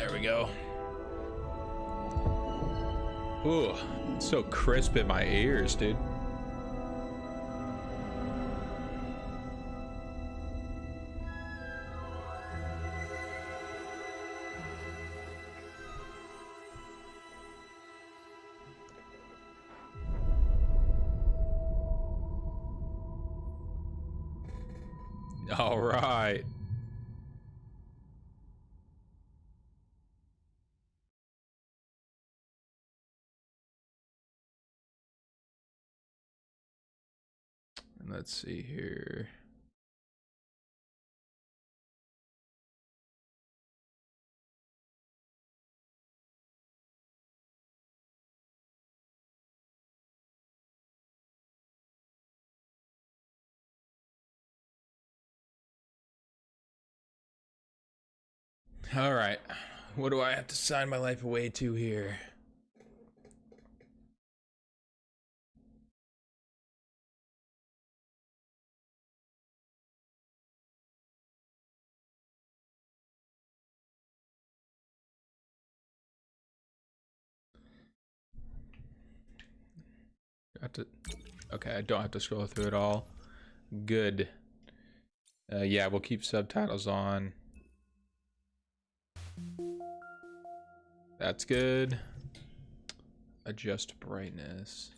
There we go. Ooh, so crisp in my ears, dude. Let's see here. All right. What do I have to sign my life away to here? Got to. Okay, I don't have to scroll through it all. Good. Uh, yeah, we'll keep subtitles on. That's good. Adjust brightness.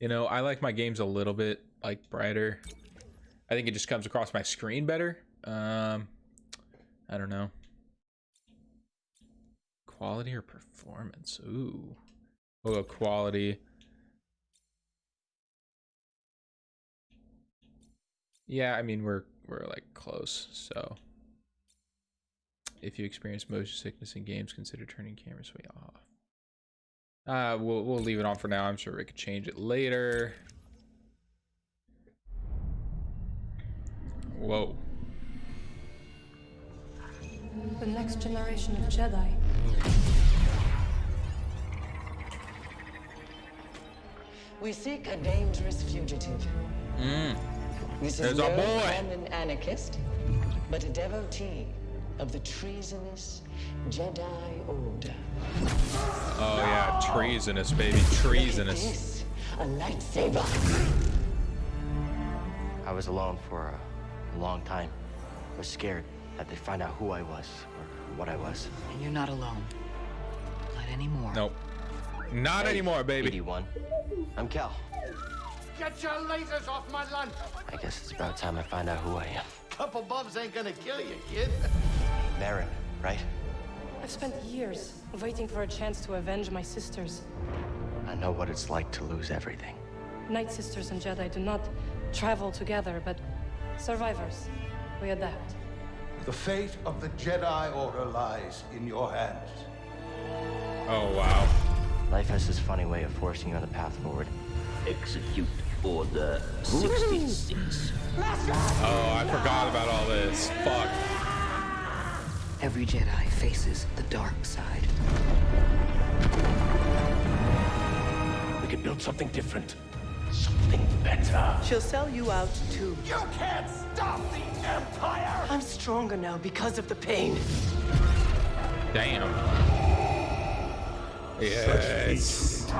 You know, I like my games a little bit like brighter. I think it just comes across my screen better. Um, I don't know. Quality or performance? Ooh. We'll go quality. Yeah, I mean we're we're like close, so if you experience motion sickness in games, consider turning camera sway off. Uh, we'll, we'll leave it on for now. I'm sure we could change it later. Whoa. The next generation of Jedi. We seek a dangerous fugitive. Mm. This There's is our no boy. common anarchist, but a devotee of the treasonous Jedi Order. Oh yeah, treasonous, baby, Look at treasonous. this, a lightsaber. I was alone for a long time. I was scared that they'd find out who I was or what I was. And you're not alone. Not anymore. Nope. Not Hey, anymore, baby. 81. I'm Cal. Get your lasers off my lunch! I guess it's about time I find out who I am. Couple bumps ain't gonna kill you, kid. Merrin, right? I've spent years waiting for a chance to avenge my sisters. I know what it's like to lose everything. Night Sisters and Jedi do not travel together, but survivors. We adapt. The fate of the Jedi Order lies in your hands. Oh wow. Life has this funny way of forcing you on the path forward. Execute Order 66. Oh, I forgot about all this. Fuck. Every Jedi faces the dark side. We could build something different. Something better. She'll sell you out too. You can't stop the Empire! I'm stronger now because of the pain. Damn. Yes.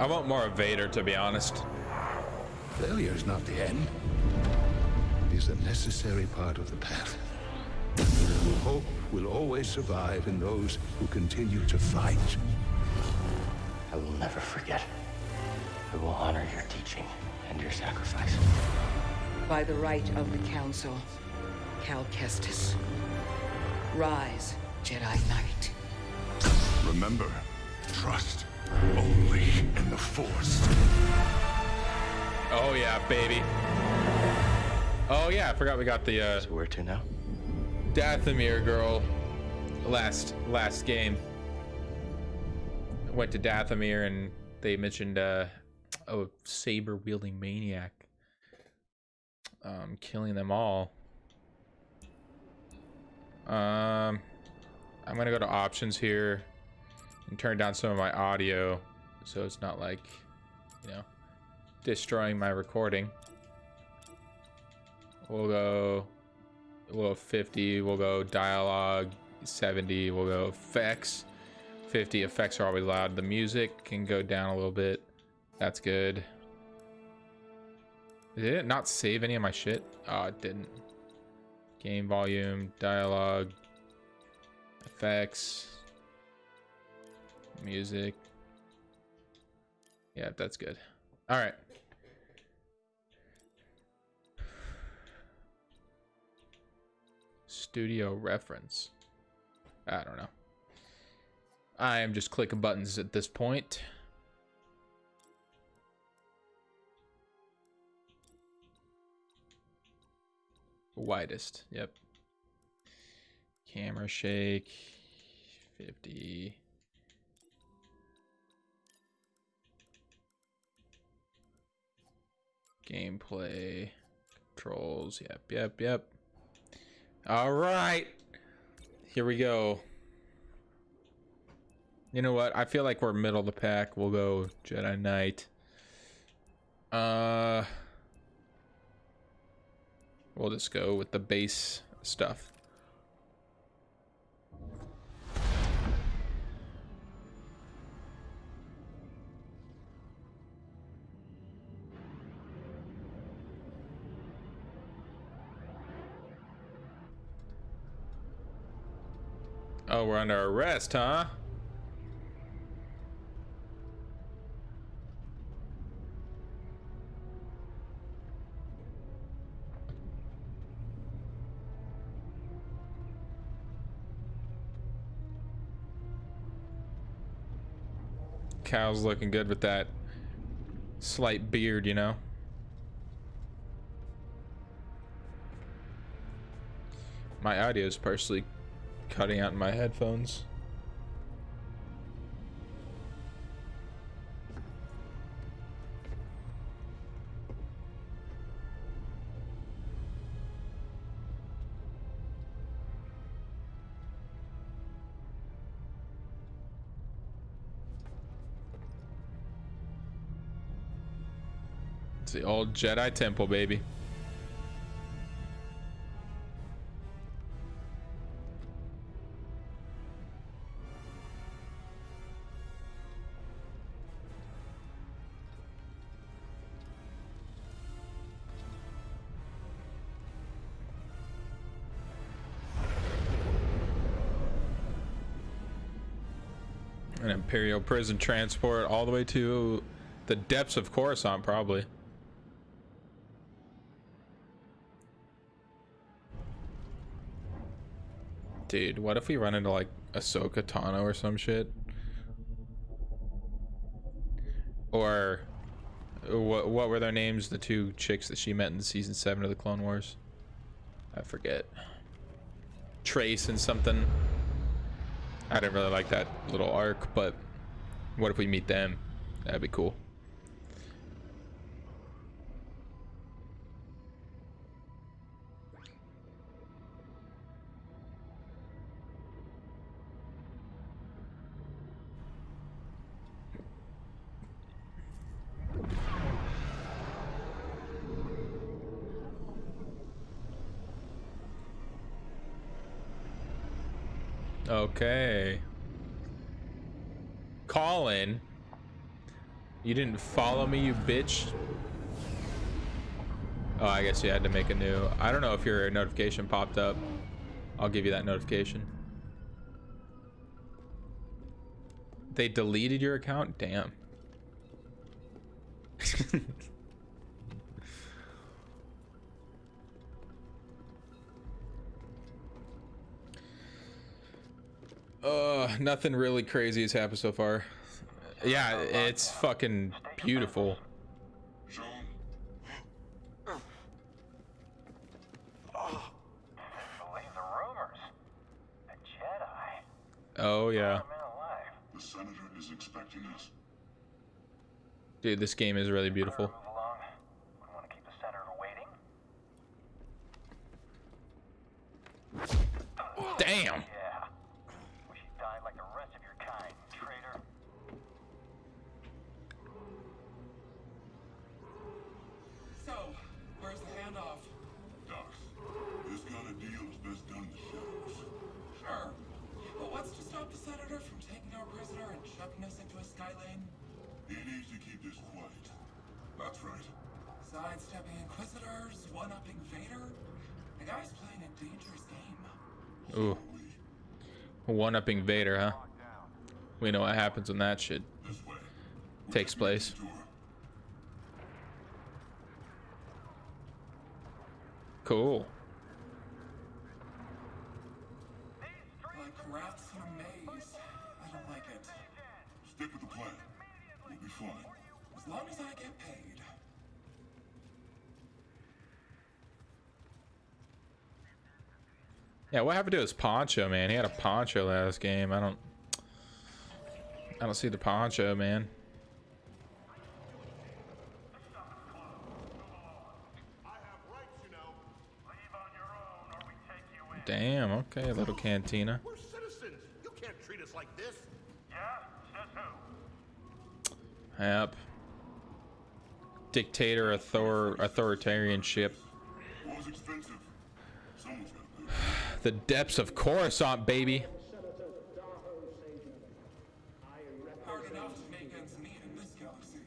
I want more of Vader, to be honest. Failure is not the end. It is a necessary part of the path. Hope will always survive in those who continue to fight. I will never forget. I will honor your teaching and your sacrifice. By the right of the Council, Cal Kestis. Rise, Jedi Knight. Remember, trust only in the Force. Oh yeah, baby. Oh yeah, I forgot we got the uh, So where to now? Dathomir girl. Last last game. Went to Dathomir and they mentioned uh, a saber wielding maniac. Um, killing them all. Um, I'm gonna go to options here and turn down some of my audio so it's not like, you know, destroying my recording. We'll go we'll go 50. We'll go dialogue 70. We'll go effects 50. Effects are always loud. The music can go down a little bit. That's good. Did it not save any of my shit? Oh, it didn't. Game volume, dialogue, effects, music. Yeah, that's good. All right. Studio reference. I don't know. I am just clicking buttons at this point. Widest. Yep. Camera shake. 50. Gameplay. Controls. Yep, yep, yep. All right. Here we go. You know what? I feel like we're middle of the pack. We'll go Jedi Knight. Uh We'll just go with the base stuff. Oh, we're under arrest, huh? Cow's looking good with that slight beard, you know? My audio is partially cutting out in my headphones. It's the old Jedi Temple, baby. Imperial prison transport all the way to the depths of Coruscant, probably. Dude, what if we run into like Ahsoka Tano or some shit? Or what what were their names? The two chicks that she met in season seven of the Clone Wars? I forget. Trace and something. I didn't really like that little arc, but what if we meet them? That'd be cool. Okay. Colin. You didn't follow me, you bitch. Oh, I guess you had to make a new. I don't know if your notification popped up. I'll give you that notification. They deleted your account? Damn. Uh, nothing really crazy has happened so far. Yeah, it's fucking beautiful. Believe the rumors. A Jedi. Oh yeah, The Senator is expecting us. dude, this game is really beautiful. One upping Vader, huh? We know what happens when that shit takes place. Cool. Stick with the plan. We'll be fine. As long as I get paid. Yeah, what happened to his poncho, man? He had a poncho last game. I don't I don't see the poncho, man. Leave on your own or we take you in. Damn, okay, little cantina. We're citizens. You can't treat us like this. Yeah? Says who? Yep. Dictator author authoritarianship. The depths of Coruscant, baby. Hard enough to make ends meet in this galaxy.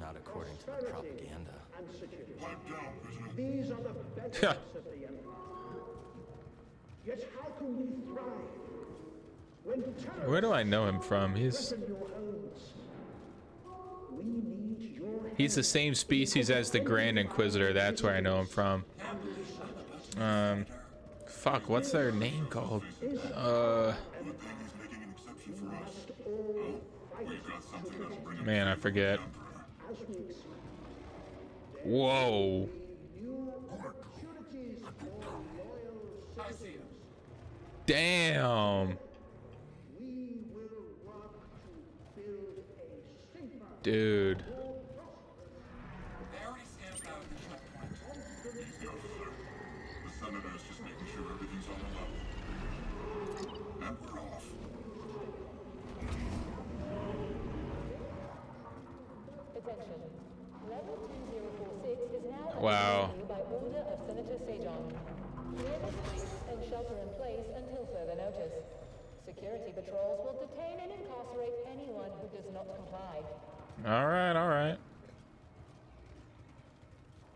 Not according to the propaganda. Pipe down, prisoner. These are the bedrocks of the Empire. Yet how can we thrive when Where do I know him from? He's threaten your homes? We need your he's the same species as the Grand Inquisitor. That's where I know him from. Um, fuck, what's their name called? Uh, Man, I forget. Whoa. an exception for us. Oh, we've got something that'll bring him man, I forget. Emperor. as we expect. Whoa. New opportunities for loyal I see it. Damn. We will work to build a safer, Dude. They already stamped out the checkpoint. He's the officer. The senator's just making sure everything's on the level. And we're off. Attention. Level 2046 is now Wow. under review by order of Senator Sejan. Clear the streets and shelter in place until further notice. Security patrols will detain and incarcerate anyone who does not comply. All right, all right.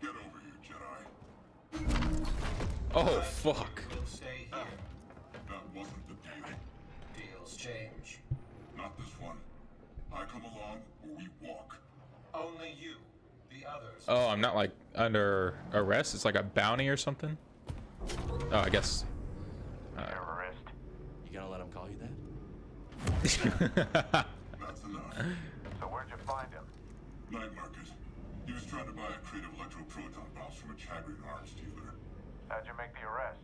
Get over here, Jedi. Oh, fuck. We'll stay here. That wasn't the deal. Deals change. Not this one. I come along or we walk. Only you. The others. Oh, I'm not like under arrest. It's like a bounty or something. Oh, I guess. Uh, Terrorist. You gonna let him call you that? That's enough. So where'd you find him? Night market. He was trying to buy a crate of electroproton bombs from a Chagrian arms dealer. How'd you make the arrest?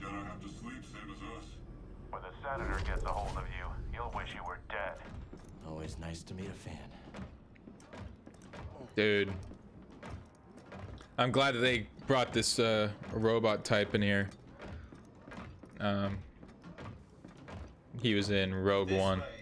Jedi have to sleep, same as us. When the senator gets a hold of you, you'll wish you were dead. Always nice to meet a fan. Dude. I'm glad that they brought this uh, robot type in here. Um, he was in Rogue This One. way,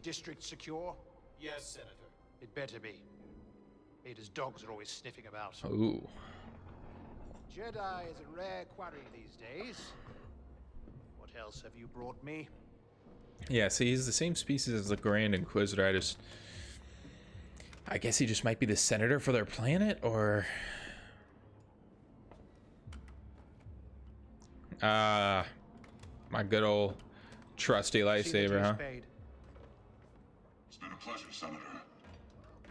district secure? Yes, Senator. It better be. Ada's dogs are always sniffing about. Ooh. Jedi is a rare quarry these days. What else have you brought me? Yeah, see, he's the same species as the Grand Inquisitor. I just. I guess he just might be the senator for their planet, or. Ah. my good old trusty See the lightsaber, huh? paid. It's been a pleasure, Senator.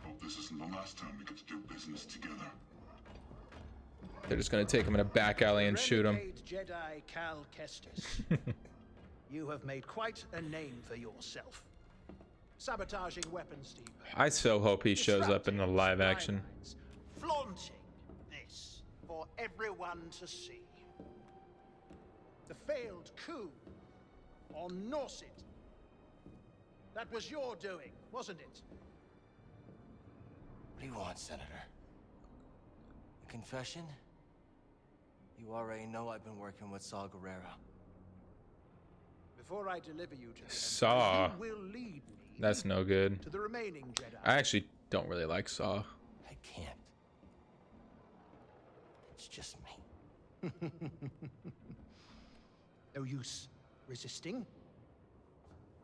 Hope this isn't the last time we get to do business together. They're just gonna take him in a back alley and shoot him. Jedi Cal Kestis. you have made quite a name for yourself. Sabotaging weapons depots. I so hope he shows up in the live action. Flaunting this for everyone to see. The failed coup on Norset. That was your doing, wasn't it? What do you want, Senator? A confession? You already know I've been working with Saw Gerrera. Before I deliver you to the Saw. Emperor, you will lead me That's no good. to the remaining Jedi. I actually don't really like Saw. I can't. It's just me. No use resisting.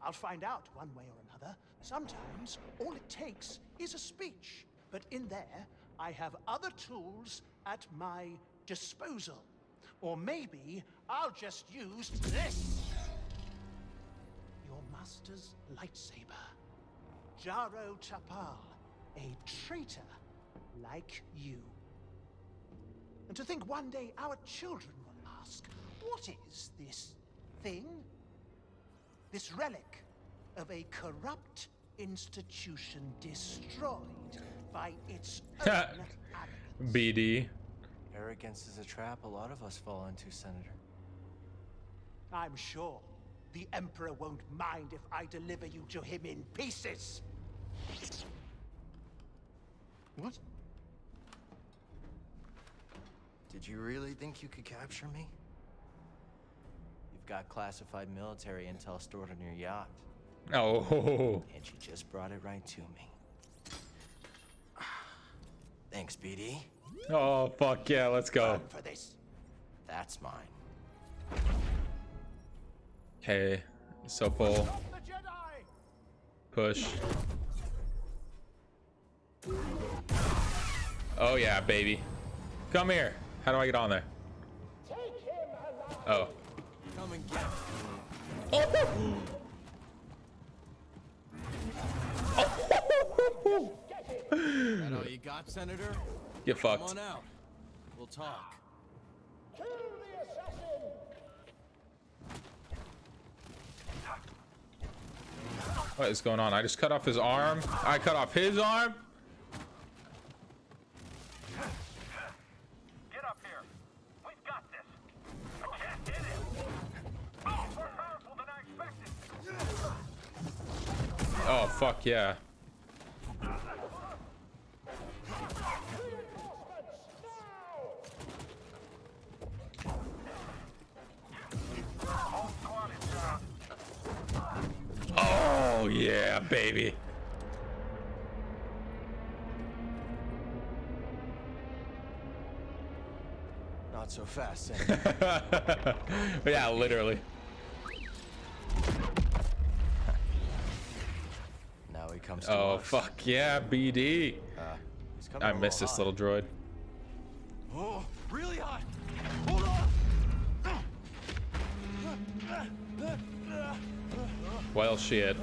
I'll find out one way or another. Sometimes all it takes is a speech. But in there, I have other tools at my disposal. Or maybe I'll just use this. Your master's lightsaber. Jaro Tapal, a traitor like you. And to think one day our children will ask, what is this thing? This relic of a corrupt institution destroyed by its own arrogance. BD. Arrogance is a trap a lot of us fall into, Senator. I'm sure the Emperor won't mind if I deliver you to him in pieces. What? Did you really think you could capture me? You've got classified military intel stored on your yacht, Oh. and she just brought it right to me. Thanks, BD. Oh fuck yeah, let's go. Run for this. That's mine. Okay. So pull. Stop the Jedi! Push. Oh yeah, baby. Come here. How do I get on there? Oh. Come and get That all you got, Senator? Get Come on out. We'll talk. What is going on? I just cut off his arm. I cut off his arm. Get up here. We've got this. I can't hit it. Oh, more powerful than I expected. Oh fuck yeah. Whole squad is down. Oh yeah, baby. Not so fast, eh? yeah, literally. He comes to Oh us. fuck yeah, BD. Uh, he's coming I a missed this little little droid. Oh, really hot. Hold on. Well shit.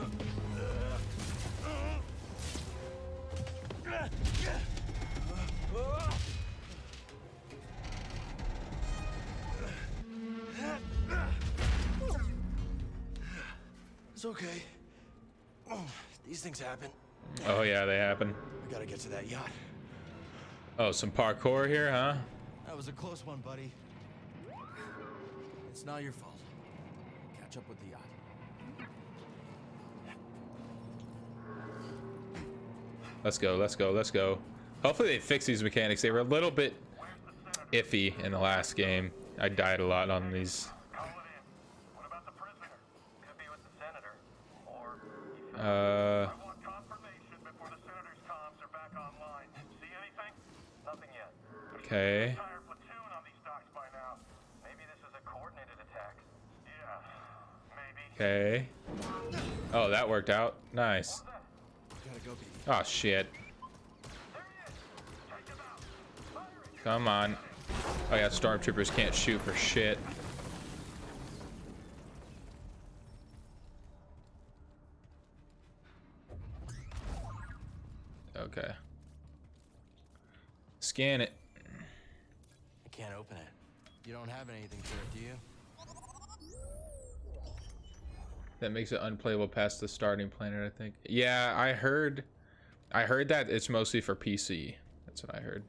It's okay. These things happen. Oh yeah, they happen. We gotta get to that yacht. Oh, some parkour here, huh? That was a close one, buddy. It's not your fault. Catch up with the yacht. Let's go, let's go, let's go. Hopefully they fix these mechanics. They were a little bit iffy in the last game. I died a lot on these. Uh, yeah, maybe. Okay. Oh, that worked out. Nice. Gotta go, baby. Oh shit. Come on. Oh yeah, stormtroopers can't shoot for shit. Okay. Scan it. I can't open it. You don't have anything for it, do you? That makes it unplayable past the starting planet, I think. Yeah, I heard I heard that it's mostly for PC. That's what I heard.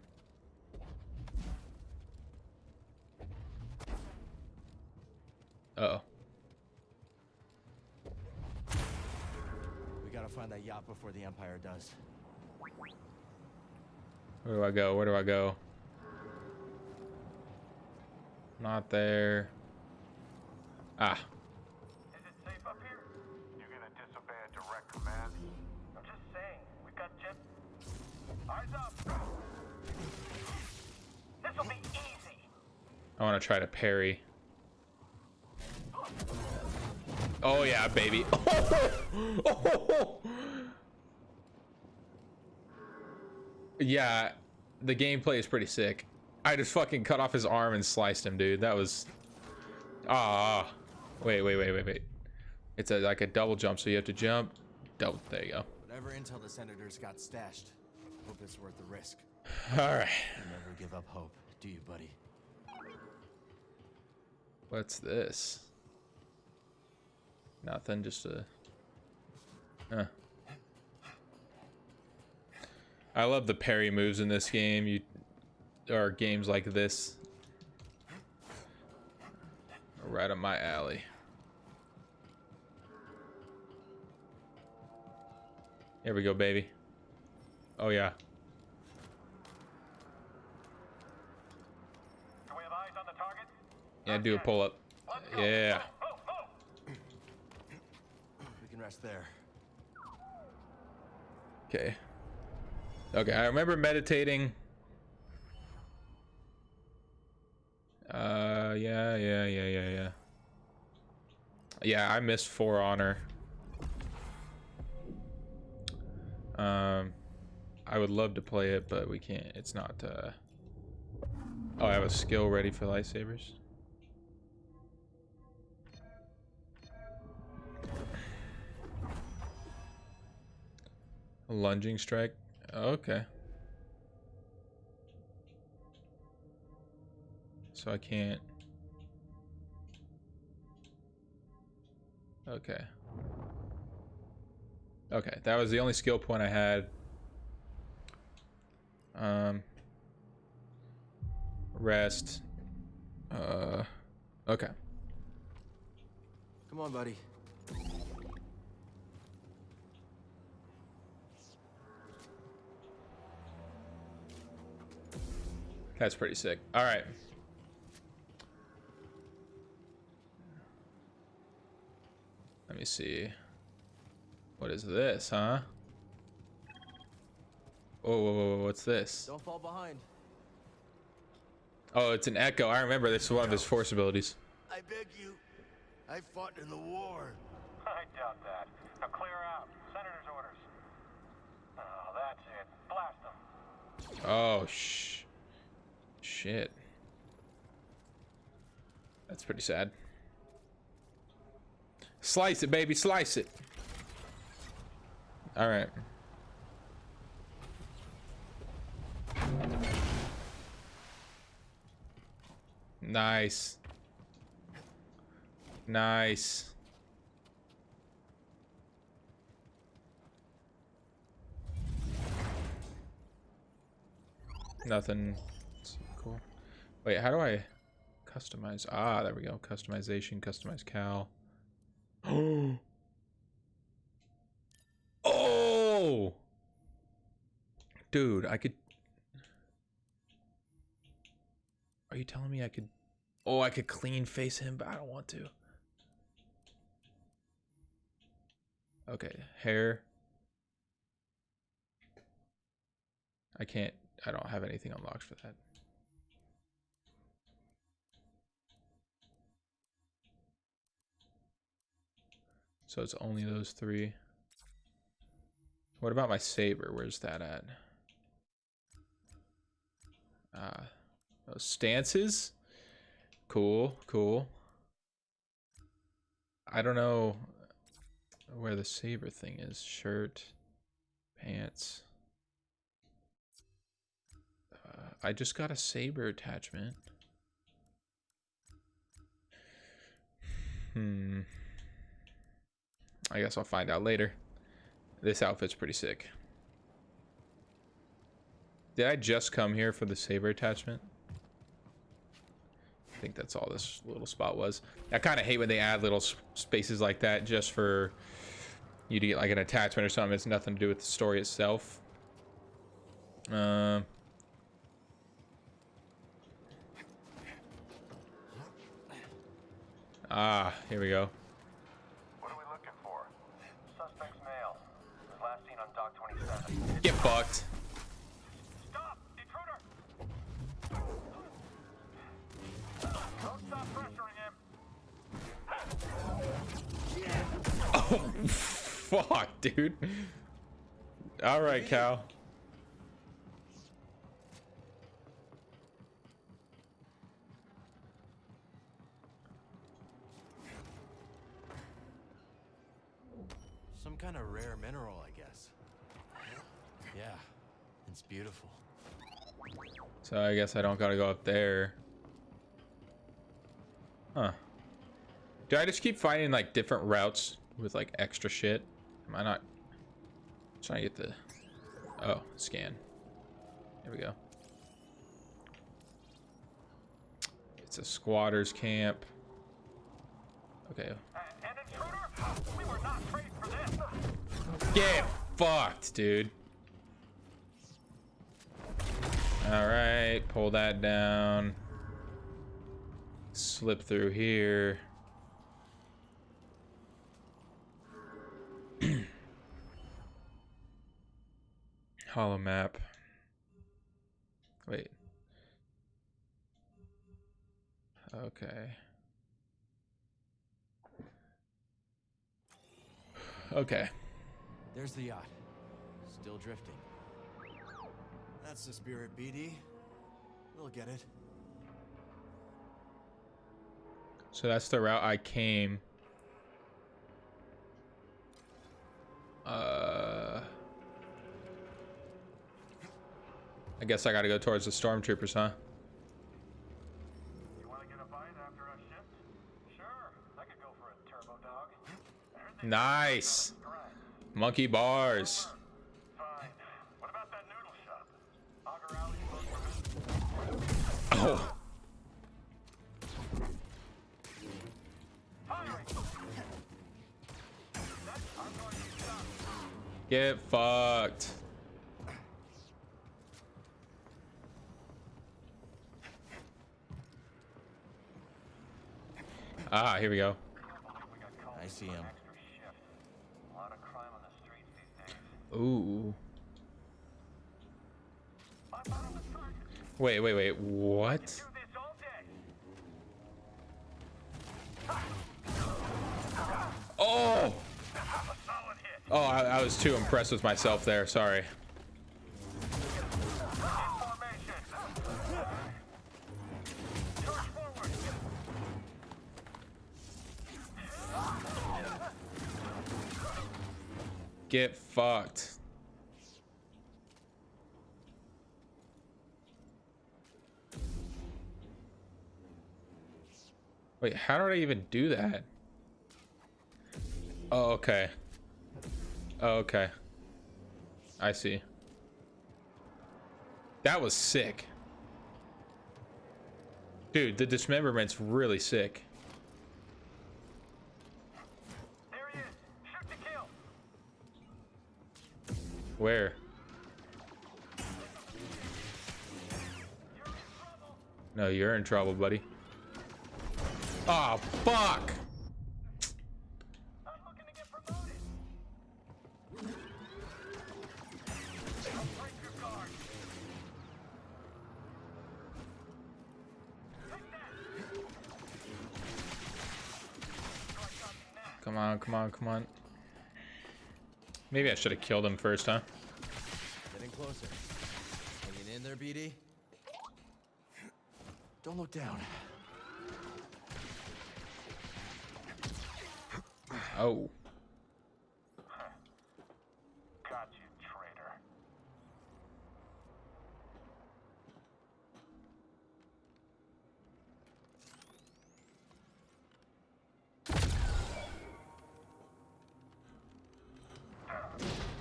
Uh oh. We gotta find that yacht before the Empire does. Where do I go? Where do I go? Not there. Ah. Is it safe up here? You gonna disobey a direct command? I'm just saying, we've got jet. Eyes up! This'll be easy! I want to try to parry. Oh yeah, baby. yeah, the gameplay is pretty sick. I just fucking cut off his arm and sliced him, dude. That was ah. Wait, wait, wait, wait, wait. It's a like a double jump, so you have to jump. Double. There you go. Whatever intel the senators got stashed, hope it's worth the risk. All right. You never give up hope, do you, buddy? What's this? Nothing, just a. Huh. I love the parry moves in this game. You or games like this. Right up my alley. Here we go, baby. Oh yeah. Do we have eyes on the target? Yeah, do a pull up. Yeah. We can rest there. Okay. Okay, I remember meditating. Uh, yeah, yeah, yeah, yeah, yeah. Yeah, I missed For Honor. Um, I would love to play it, but we can't. It's not, uh... Oh, I have a skill ready for lightsabers. A lunging strike. Okay. So I can't. Okay. Okay, that was the only skill point I had. Um. Rest. Uh. Okay. Come on, buddy. That's pretty sick. All right. Let me see. What is this, huh? Whoa, whoa, whoa, whoa, what's this? Don't fall behind. Oh, it's an echo. I remember this is one of his force abilities. I beg you. I fought in the war. I doubt that. Now clear out. Senator's orders. Oh, that's it. Blast them. Oh, sh. Shit. That's pretty sad. Slice it, baby. Slice it. All right. Nice. Nice. Nothing. Wait, how do I customize? Ah, there we go. Customization, customize Cal. oh! Dude, I could... Are you telling me I could... Oh, I could clean face him, but I don't want to. Okay, hair. I can't... I don't have anything unlocked for that. So it's only those three. What about my saber? Where's that at? Uh, those stances? Cool, cool. I don't know where the saber thing is. Shirt, pants. Uh, I just got a saber attachment. Hmm. I guess I'll find out later. This outfit's pretty sick. Did I just come here for the saber attachment? I think that's all this little spot was. I kind of hate when they add little spaces like that just for you to get like an attachment or something. It's nothing to do with the story itself. Um. Ah, here we go. What are we looking for? Suspect's male. Was last seen on Dock 27. Get fucked. Stop! Intruder! Don't stop pressuring him! Oh, fuck, dude. All right, Cal. Some kind of rare beautiful. So I guess I don't gotta go up there. Huh. Do I just keep finding like different routes with like extra shit? Am I not trying to get the oh scan? There we go. It's a squatters camp. Okay. Uh, an intruder? We were not for this! Get fucked, dude. All right, pull that down. Slip through here. Holomap. Wait. Okay. Okay. There's the yacht. Still drifting. That's the spirit, BD. We'll get it. So that's the route I came. Uh, I guess I gotta go towards the stormtroopers, huh? You want to get Oh. Get fucked. Ah, here we go. I see him. A Wait, wait, wait. What? Oh! Oh, I, I was too impressed with myself there. Sorry. Get fucked. Wait, how did I even do that? Oh, okay. Oh, okay. I see. That was sick. Dude, the dismemberment's really sick. Where? No, you're in trouble, buddy. Oh, fuck! Come on, come on, come on. Maybe I should have killed him first, huh? Getting closer. Hanging in there, BD? Don't look down. Oh. Got you, traitor.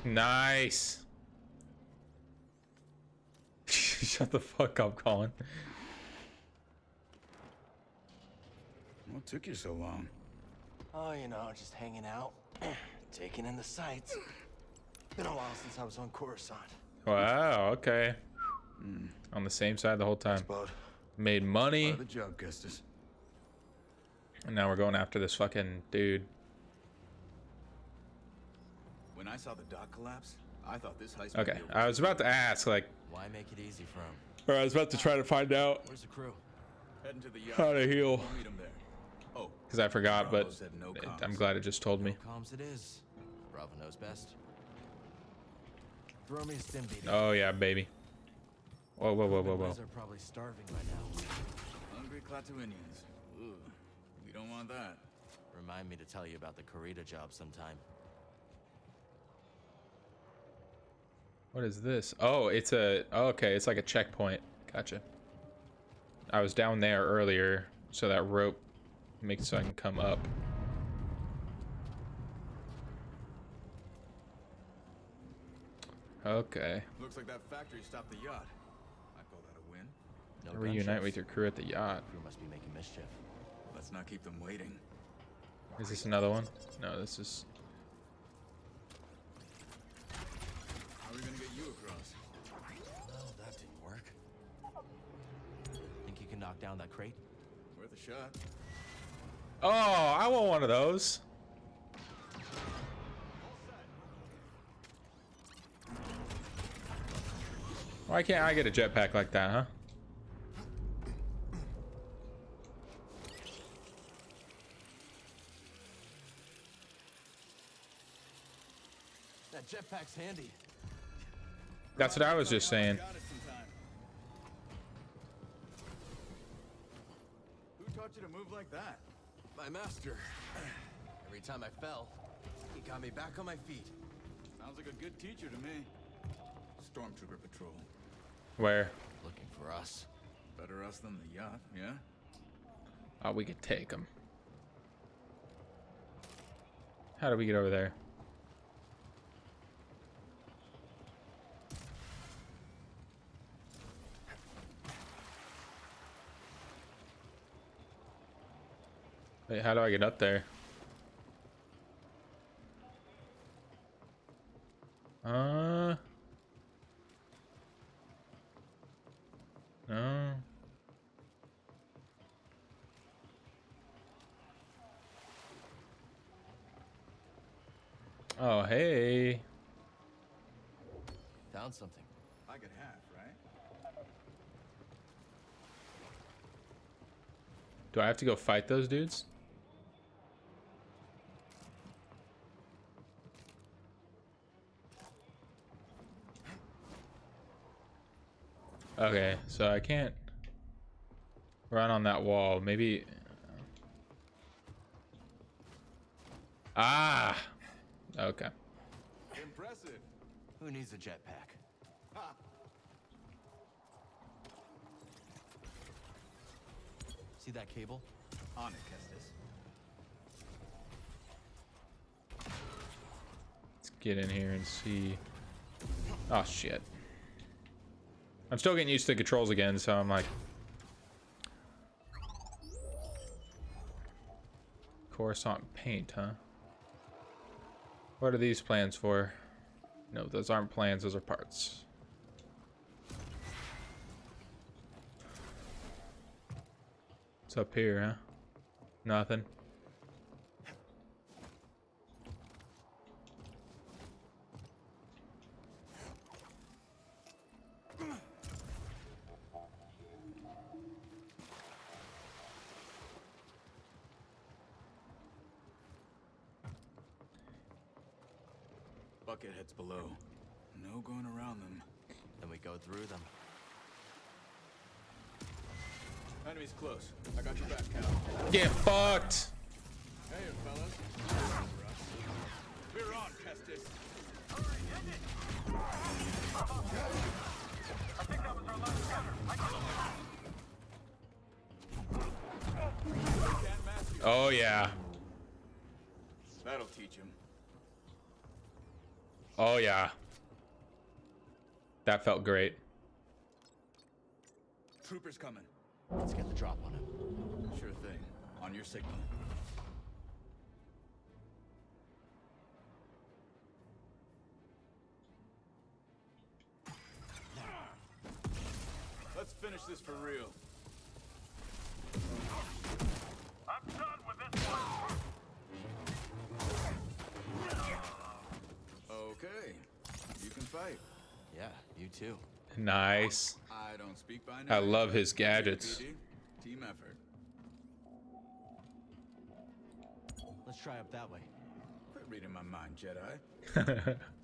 Nice. Shut the fuck up, Colin. What took you so long? Oh, you know, just hanging out, taking in the sights. Been a while since I was on Coruscant. Wow, okay. Hmm, on the same side the whole time. Made money. Part the job, Kestis. And now we're going after this fucking dude. When I saw the dock collapse, I thought this heist. Okay, I was about to ask, like, Why make it easy for him? or I was about to try to find out Where's the crew? Heading to the yacht. how to heal. We'll meet him there. Oh, Because I forgot, but no. I'm glad it just told me. Comms it is. Bravo knows best. Throw me a stim beating. Oh, yeah, baby. Whoa, whoa, whoa, whoa, whoa. are probably starving by now. hungry Klatooinians. Ooh, we don't want that. Remind me to tell you about the Corita job sometime. What is this? Oh, it's a. Oh, okay, it's like a checkpoint. Gotcha. I was down there earlier, so that rope makes so I can come up. Okay. Looks like that factory stopped the yacht. I call that a win. No Reunite gunships. with your crew at the yacht. Crew must be making mischief. Let's not keep them waiting. Is this another one? No, this is. How are we gonna get you across? Well, that didn't work. Think you can knock down that crate? Worth a shot. Oh, I want one of those. Why can't I get a jetpack like that, huh? That jetpack's handy. That's what I was just saying. Got it sometime. Who taught you to move like that? My master. Every time I fell, he got me back on my feet. Sounds like a good teacher to me. Stormtrooper patrol. Where? Looking for us. Better us than the yacht, yeah? Oh, we could take them. How do we get over there? Wait, how do I get up there? Uh. No. Oh, hey. Found something. I get half, right? Do I have to go fight those dudes? Okay, so I can't run on that wall. Maybe. Ah! Okay. Impressive. Who needs a jetpack? Ha! See that cable? On it, Kestis. Let's get in here and see. Oh, shit. I'm still getting used to the controls again, so I'm like. Coruscant paint, huh? What are these plans for? No, those aren't plans, those are parts. It's up here, huh? Nothing. Bucketheads below. No going around them. Then we go through them. Enemy's close. I got your back, Cal. Get fucked! Hey, fellas. We're on, Kestis. Oh, yeah. That'll teach him. Oh, yeah. That felt great. Troopers coming. Let's get the drop on him. Sure thing. On your signal. Let's finish this for real. I'm done with Okay, you can fight. Yeah, you too. Nice. I don't speak by name. I love his gadgets. Team effort. Let's try up that way. Quit reading my mind, Jedi.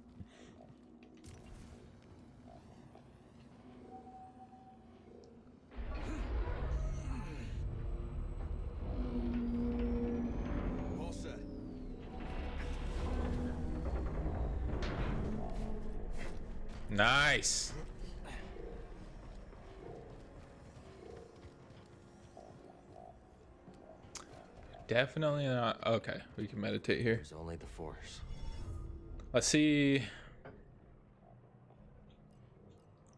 nice. Definitely not. Okay, we can meditate here. There's only the Force. Let's see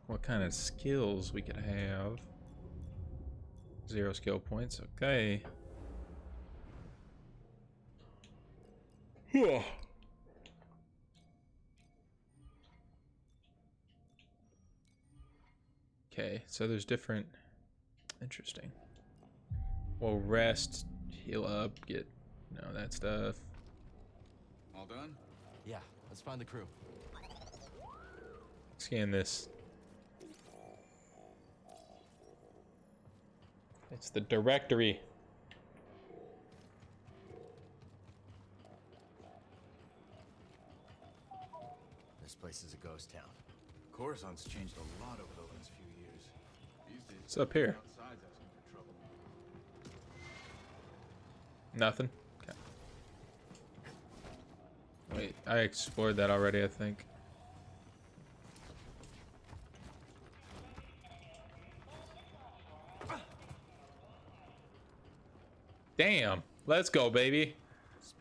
what kind of skills we could have. Zero skill points. Okay. Whew. Okay, so there's different. Interesting. We'll rest, heal up, get you know that stuff. All done? Yeah, let's find the crew. Scan this. It's the directory. This place is a ghost town. Coruscant's changed a lot over the What's up here? outside's asking for trouble. Nothing. Okay. Wait, I explored that already, I think. Damn. Let's go, baby.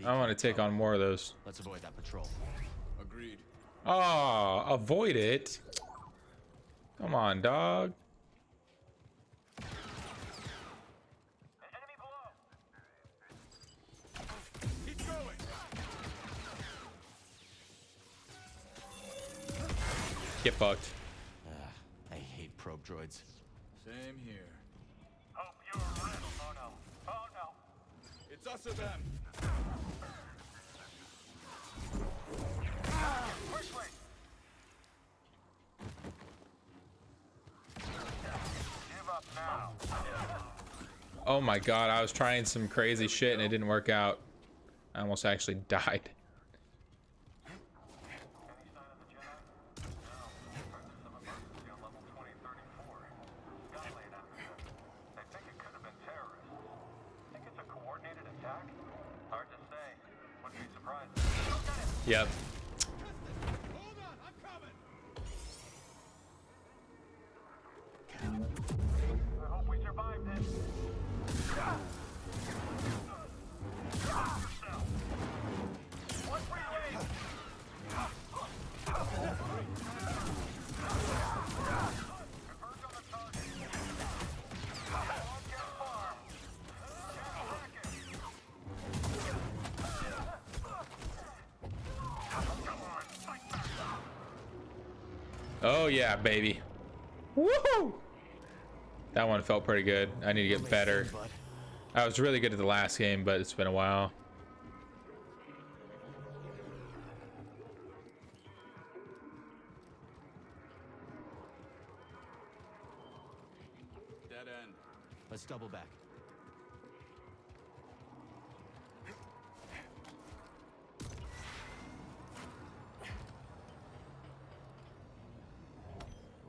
I want to take on more of those. Let's avoid that patrol. Agreed. Oh, avoid it. Come on, dog. Get fucked. Ugh, I hate probe droids. Same here. Hope you're real. Oh no. Oh no. It's us or them. Which way? Give up now. Oh my god, I was trying some crazy shit and it didn't work out. I almost actually died. Any sign of the Jedi? No. Emergency of emergency on level 2034. Skylaid after this. They think it could have been terrorists. Think it's a coordinated attack? Hard to say. Wouldn't be surprised. Look at it! Yep. Yeah, baby. Woohoo! That one felt pretty good. I need to get better. I was really good at the last game, but it's been a while. Dead end. Let's double back.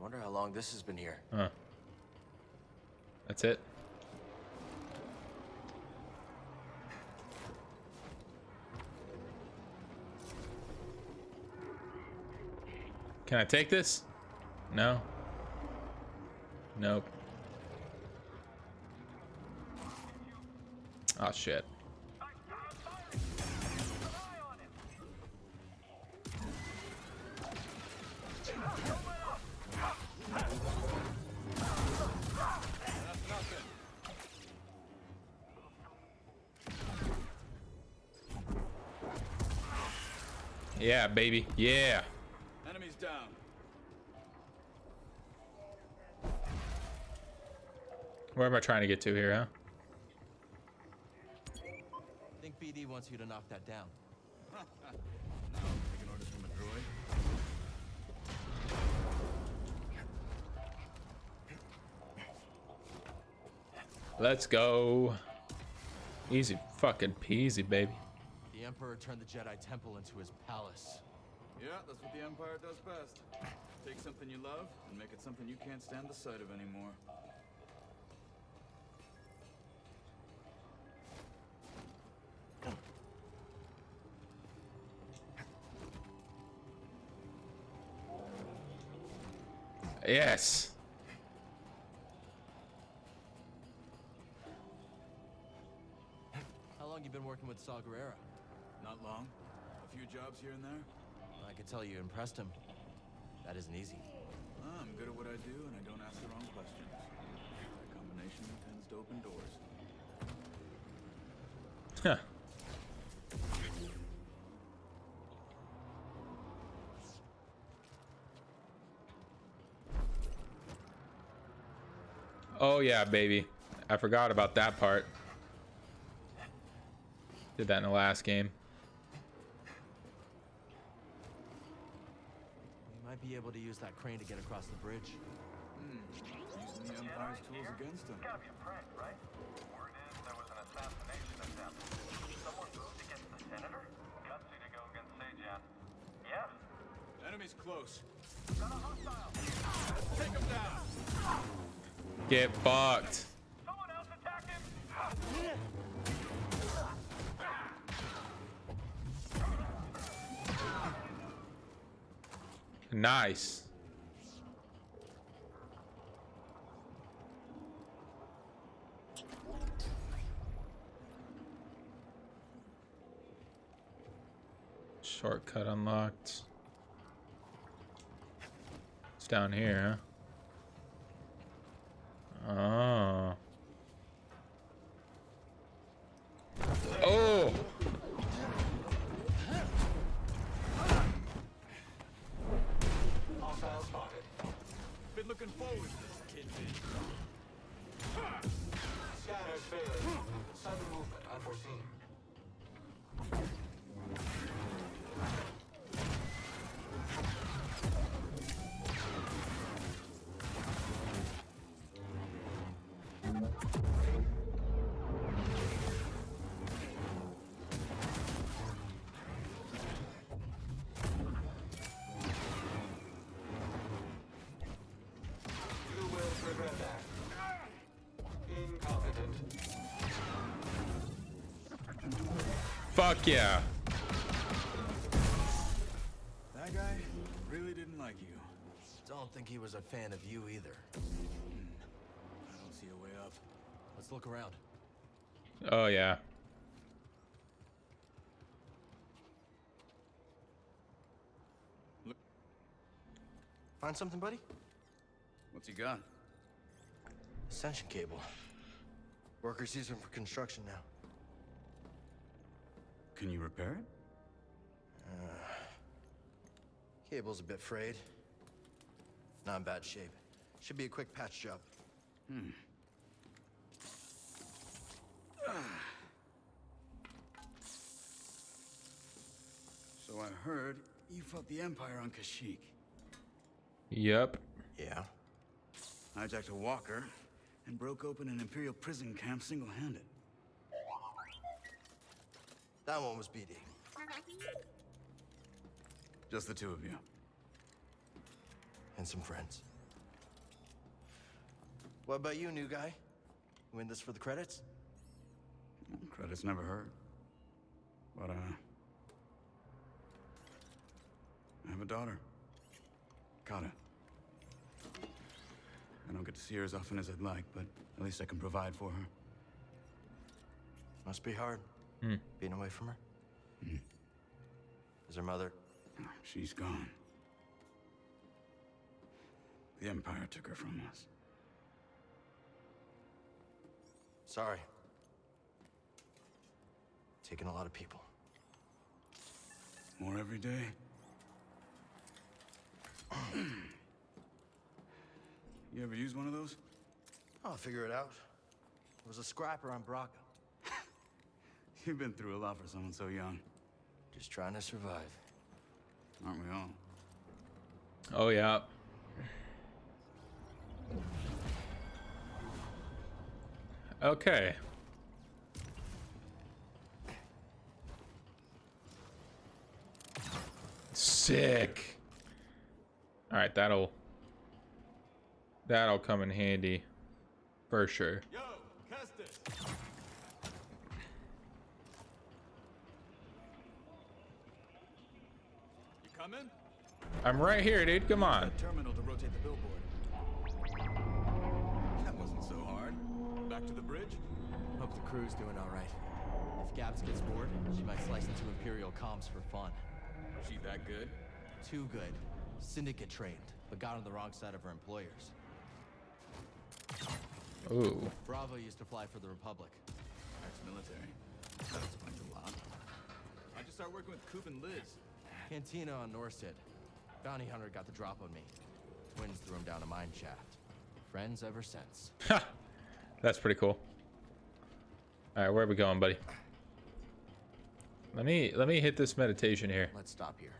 I wonder how long this has been here. Huh. That's it. Can I take this? No. Nope. Oh shit. Yeah, baby. Yeah. Enemies down. Where am I trying to get to here, huh? BD wants you to knock that down. now, taking orders from a droid. Let's go. Easy fucking peasy, baby. The Emperor turned the Jedi Temple into his palace. Yeah, that's what the Empire does best. Take something you love and make it something you can't stand the sight of anymore. Yes. How long you been working with Saw Gerrera? Not long. A few jobs here and there. I could tell you impressed him. That isn't easy. Ah, I'm good at what I do, and I don't ask the wrong questions. That combination tends to open doors. Huh. Oh yeah, baby. I forgot about that part. Did that in the last game. We might be able to use that crane to get across the bridge. Hmm. Using the Empire's tools against him. Gotta be a prank, right? Word is there was an assassination attempt. Someone moved against the senator? Gutsy to go against Sejan. Yeah? Enemy's close. Got a hostile! Take him down! Get fucked. Nice. Shortcut unlocked. It's down here, huh? Fuck yeah. That guy really didn't like you. Don't think he was a fan of you either. Hmm. I don't see a way up. Let's look around. Oh yeah. Find something, buddy? What's he got? Ascension cable. Workers use them for construction now. Can you repair it? Uh, cable's a bit frayed. Not in bad shape. Should be a quick patch job. Hmm. So I heard you fought the Empire on Kashyyyk. Yep. Yeah. Hijacked a walker and broke open an Imperial prison camp single-handed. That one was BD. Just the two of you. And some friends. What about you, new guy? You in this for the credits? Credits never hurt. But, uh... I have a daughter. Kata. I don't get to see her as often as I'd like, but at least I can provide for her. Must be hard. Hmm. Being away from her? Hmm. Is her mother? She's gone. The Empire took her from us. Sorry. Taking a lot of people. More every day. you ever use one of those? I'll figure it out. It was a scrapper on Bracca. You've been through a lot for someone so young. Just trying to survive. Aren't we all? Oh yeah. Okay. Sick. All right, that'll that'll come in handy for sure. Yo, Kestis! You coming? I'm right here, dude. Come on. Terminal to rotate the billboard. That wasn't so hard. Back to the bridge? Hope the crew's doing all right. If Gabs gets bored, she might slice into Imperial comms for fun. She that good? Too good. Syndicate trained, but got on the wrong side of her employers. Ooh. Bravo used to fly for the Republic. Ex-military. That explains a lot. How'd you start working with Coop and Liz? Cantina on Norset. Bounty hunter got the drop on me. Twins threw him down a mine shaft. Friends ever since. Ha! That's pretty cool. All right, where are we going, buddy? Let me let me hit this meditation here. Let's stop here.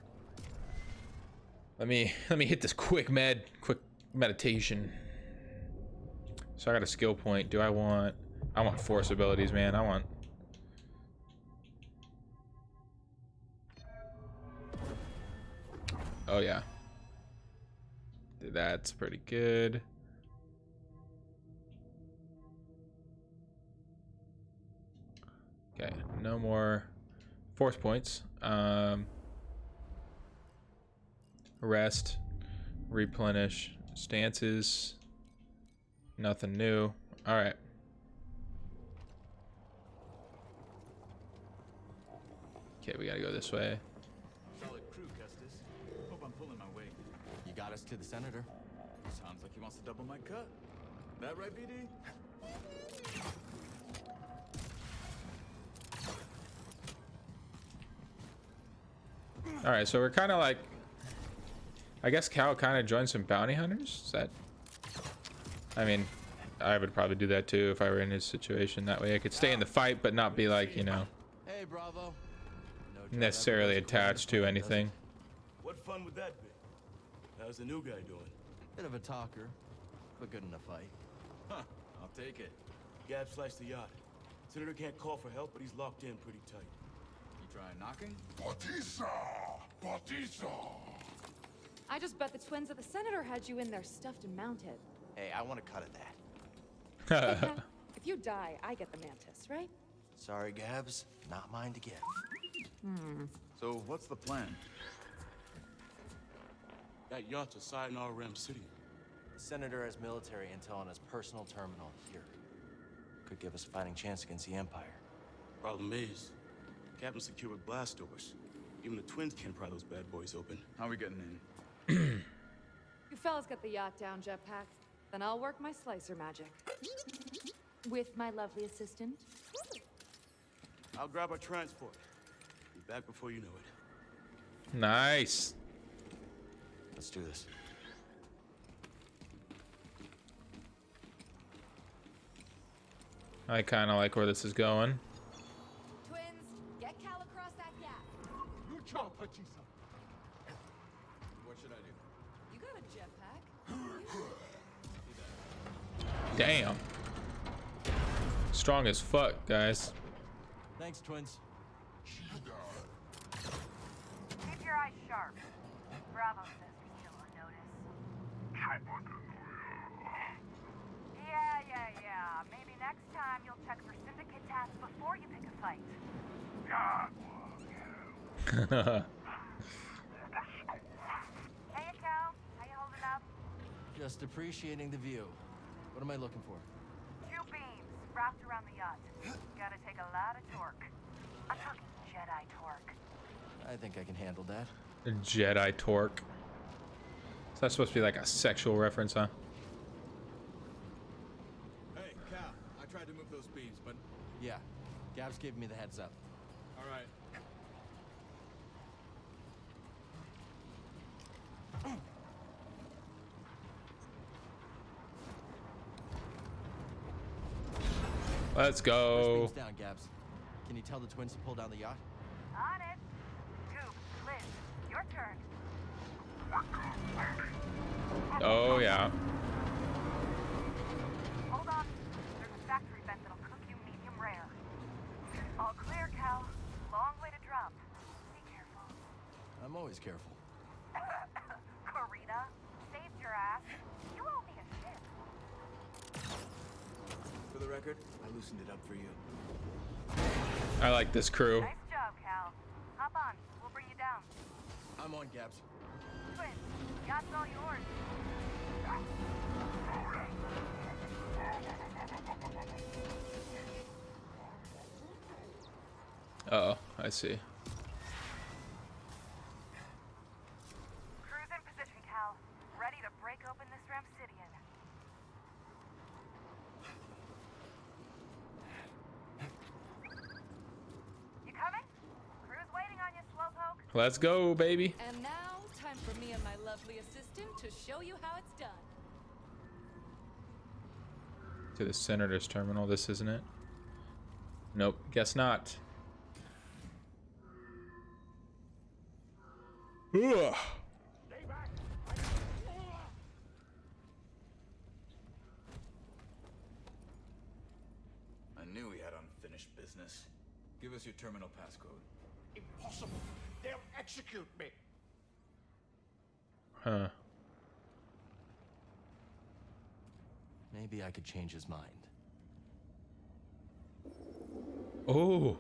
Let me let me hit this quick med quick meditation. So I got a skill point. Do I want I want force abilities, man. I want Oh yeah. That's pretty good. Okay, no more force points. Um rest, replenish, stances, nothing new. All right. Okay, we gotta go this way. Got us to the senator. Sounds like he wants to double my cut. That right, BD? All right, so we're kind of like, I guess Cal kind of joined some bounty hunters. Is that? I mean, I would probably do that too if I were in his situation. That way, I could stay in the fight, but not be like, you know, Hey, Bravo. No necessarily attached to anything. What fun would that be? How's the new guy doing? Bit of a talker, but good in a fight. Huh, I'll take it. Gab sliced the yacht. Senator can't call for help, but he's locked in pretty tight. You try knocking? Batista! Batista! I just bet the twins of the senator had you in there stuffed and mounted. Hey, I want a cut of that. if you die, I get the mantis, right? Sorry, Gabs. Not mine to give. Hmm. So, what's the plan? That yacht's a Sayonara Ram City. The Senator has military intel on his personal terminal here. Could give us a fighting chance against the Empire. Problem is, Captain secured with blast doors. Even the twins can't pry those bad boys open. How are we getting in? You fellas get the yacht down, Jetpack. Then I'll work my slicer magic. With my lovely assistant. I'll grab our transport. Be back before you know it. Nice. Let's do this. I kind of like where this is going. Twins, get Cal across that gap. You chop, Batista! What should I do? You got a jetpack. Damn. Strong as fuck, guys. Thanks, twins. Keep your eyes sharp. Bravo says we're still on notice. Yeah, yeah, yeah. Maybe next time you'll check for syndicate tasks before you pick a fight. Hey, Cal. How you holding up? Just appreciating the view. What am I looking for? Two beams wrapped around the yacht. Gotta take a lot of torque. I'm talking Jedi torque. I think I can handle that. Jedi torque. Is that supposed to be like a sexual reference, huh? Hey, Cal. I tried to move those beams, but... Yeah. Gabs gave me the heads up. All right. Let's go. beam's down, Gabs. Can you tell the twins to pull down the yacht? On it. Goop, Liz, your turn. Oh yeah. Hold on. There's a factory vent that'll cook you medium rare. All clear, Cal. Long way to drop. Be careful. I'm always careful. Karina, saved your ass. You owe me a ship. For the record, I loosened it up for you. I like this crew. Nice job, Cal. Hop on. We'll bring you down. I'm on, Gabs. Twins, yacht's all yours. Uh oh, I see. Cruise in position, Cal. Ready to break open this Ramsidian. You coming? Crew's waiting on you, Slowpoke. Let's go, baby. To show you how it's done. To the senator's terminal. This isn't it. Nope. Guess not. Ugh. I knew we had unfinished business. Give us your terminal passcode. Impossible. They'll execute me. Huh. Maybe I could change his mind. Oh.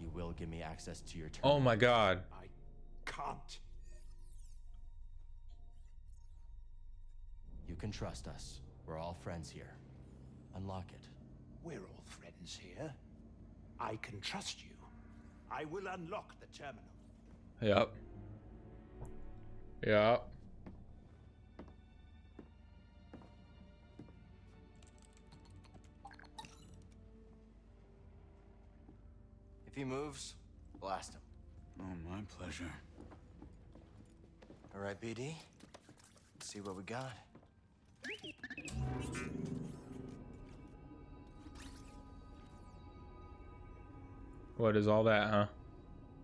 You will give me access to your terminal. Oh my god. I can't. You can trust us. We're all friends here. Unlock it. We're all friends here. I can trust you. I will unlock the terminal. Yep. Yep. If he moves, blast him. Oh, my pleasure. All right, BD. Let's see what we got. What is all that, huh?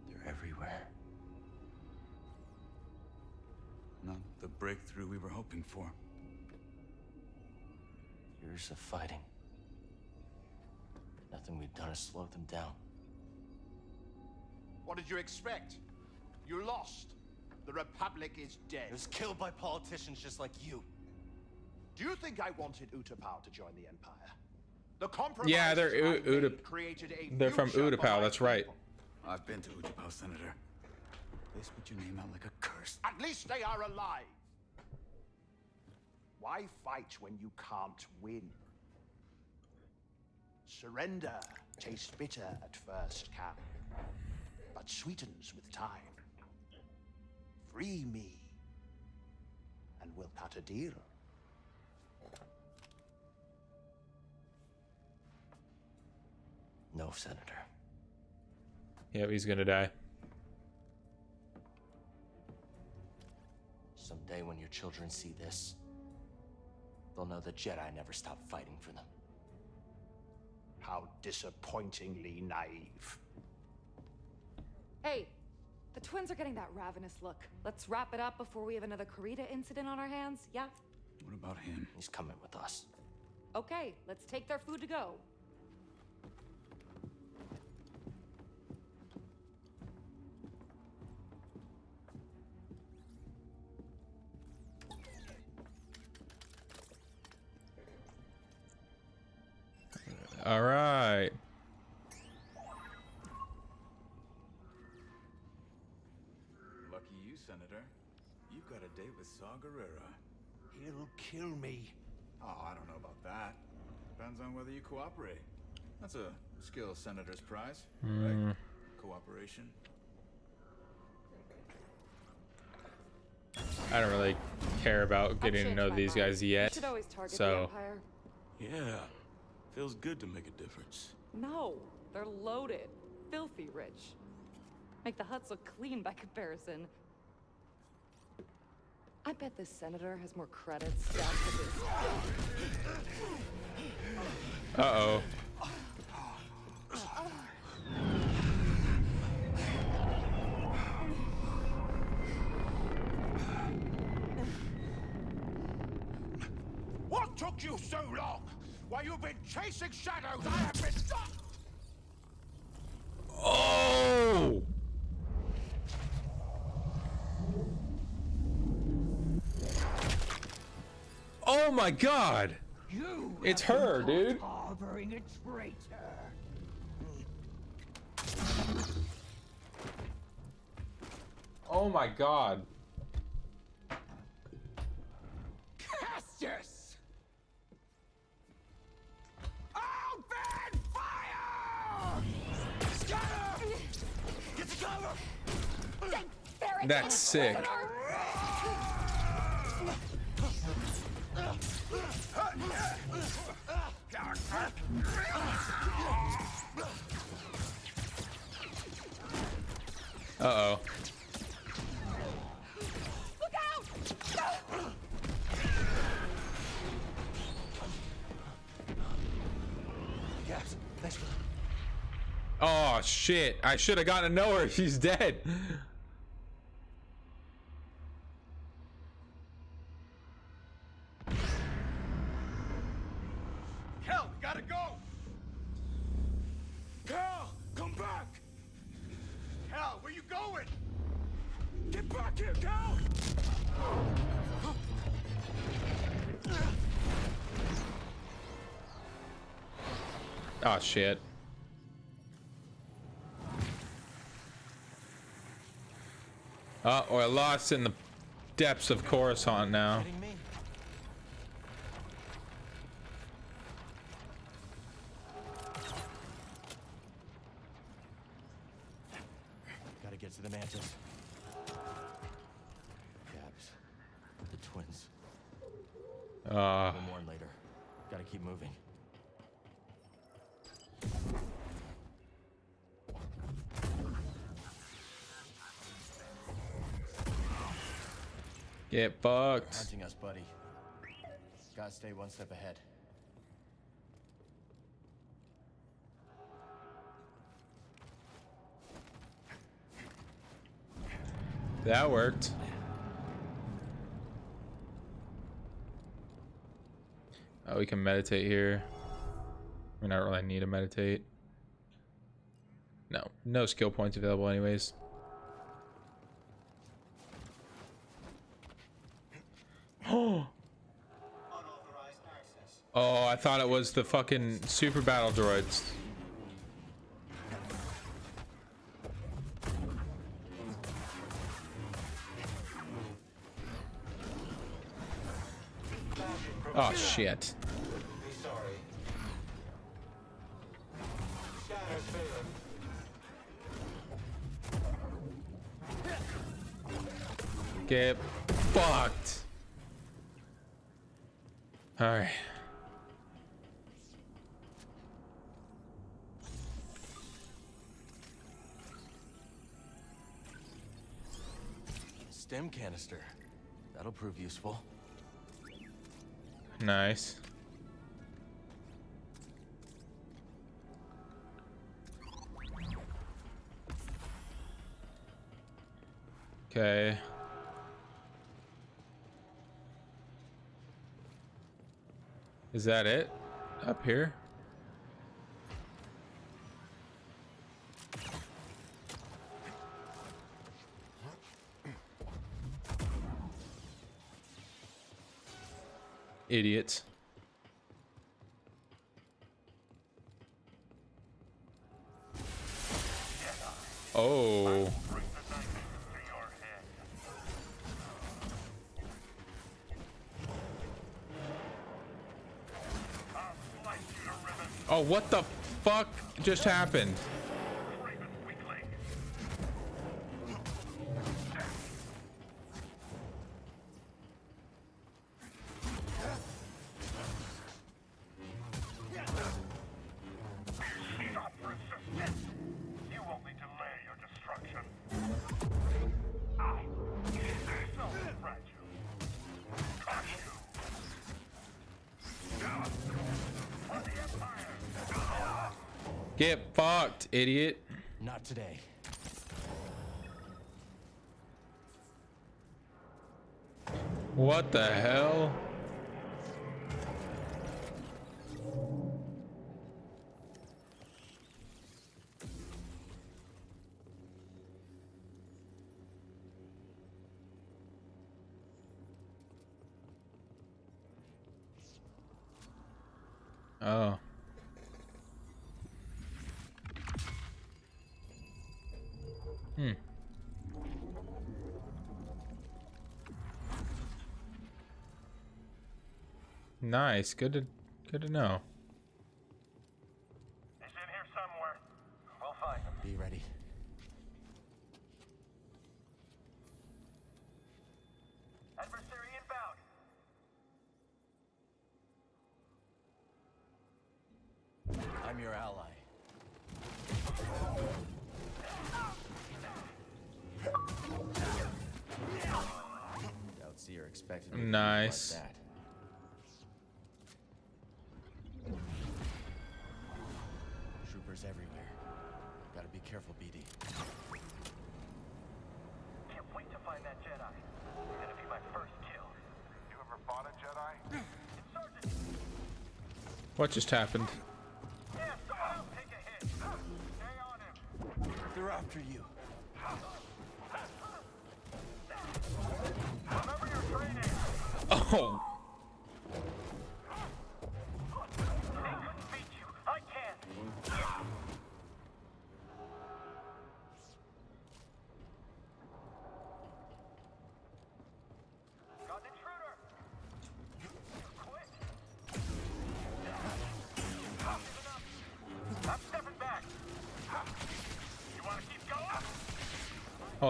They're everywhere. Not the breakthrough we were hoping for. Years of fighting. Nothing we've done has slowed them down. What did you expect? You lost. The Republic is dead. It was killed by politicians just like you. Do you think I wanted Utapau to join the Empire? The compromise Yeah, they're I U- Uta- made created a They're from future for Utapau. That's right. I've been to Utapau, Senator. They spit your name out like a curse. At least they are alive. Why fight when you can't win? Surrender tastes bitter at first, Cap, but sweetens with time. Free me, and we'll cut a deal. No, Senator. Yep, he's gonna die. Someday when your children see this, they'll know the Jedi never stopped fighting for them. How disappointingly naive. Hey, the twins are getting that ravenous look. Let's wrap it up before we have another Karita incident on our hands, yeah? What about him? He's coming with us. Okay, let's take their food to go. Saw Gerrera. He'll kill me. Oh, I don't know about that. Depends on whether you cooperate. That's a skill Senator's prize, Hmm. right? Cooperation. I don't really care about getting to know these mind. guys We yet. should always target the So, Empire. Yeah. Feels good to make a difference. No, they're loaded. Filthy rich. Make the huts look clean by comparison. I bet this senator has more credits Uh-oh. What took you so long? While you've been chasing shadows, I have been... Oh! Oh my god! You It's her, dude. Harboring a traitor. Oh my god. Kestis! Open fire! Scatter! Get to cover! That's sick. Uh oh. Look out! Yes, thanks Oh shit! I should have gotten to know her. She's dead. Shit. Uh, we're lost in the depths of Coruscant now. Get fucked. Hunting us, buddy. Gotta stay one step ahead. That worked. Oh, we can meditate here. We not really need to meditate. No, no skill points available anyways. Oh. Oh, I thought it was the fucking super battle droids. Oh shit. Get fucked. Alright. Canister. That'll prove useful. Nice. Okay. Is that it? Up here? Idiots. Oh. Oh, what the fuck just happened? Get fucked, idiot. Not today. What the hell? Oh. Hmm. Nice. Good to good to know. What just happened? Yeah, someone else take a hit. Stay on him. They're after you. Remember your training. Oh.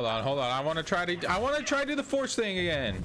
Hold on, hold on. I want to try to I want to try to do the force thing again.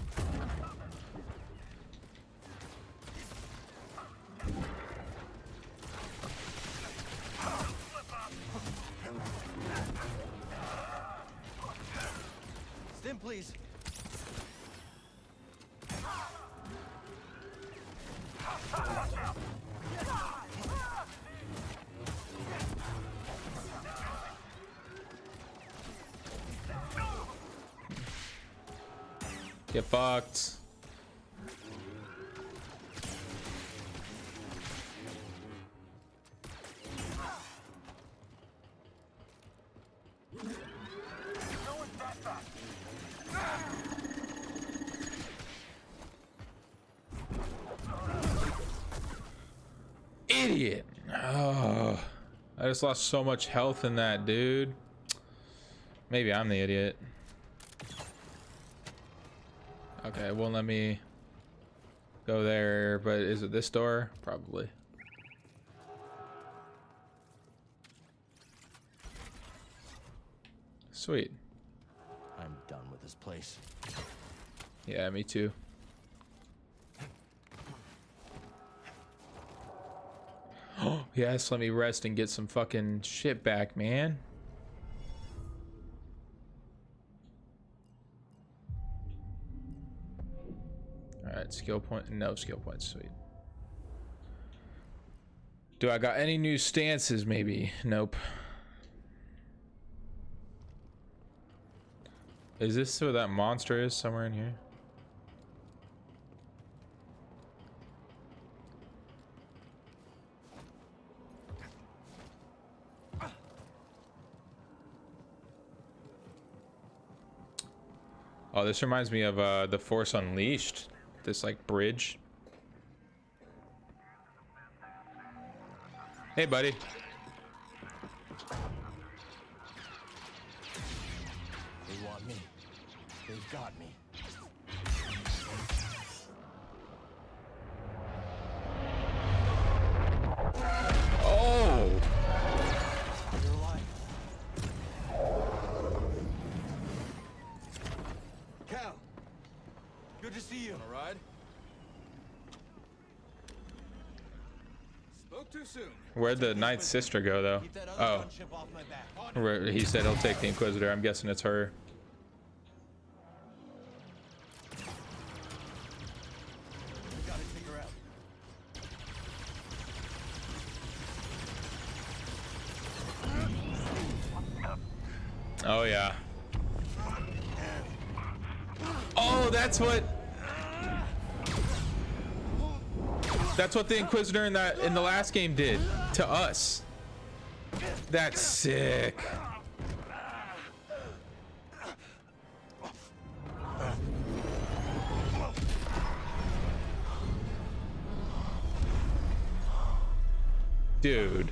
Just lost so much health in that, dude. Maybe I'm the idiot. Okay, it won't let me go there, but is it this door? Probably. Sweet. I'm done with this place. Yeah, me too. Yes, let me rest and get some fucking shit back, man. Alright, skill point. No skill points, sweet. Do I got any new stances, maybe? Nope. Is this where that monster is? Somewhere in here? This reminds me of uh, the Force Unleashed. This like bridge. Hey, buddy. They want me. They've got me. Where'd the Ninth Sister go, though? Oh. He said he'll take the Inquisitor. I'm guessing it's her. We gotta take her out. Oh, yeah. Oh, that's what... That's what the Inquisitor in that in the last game did to us. That's sick. Dude.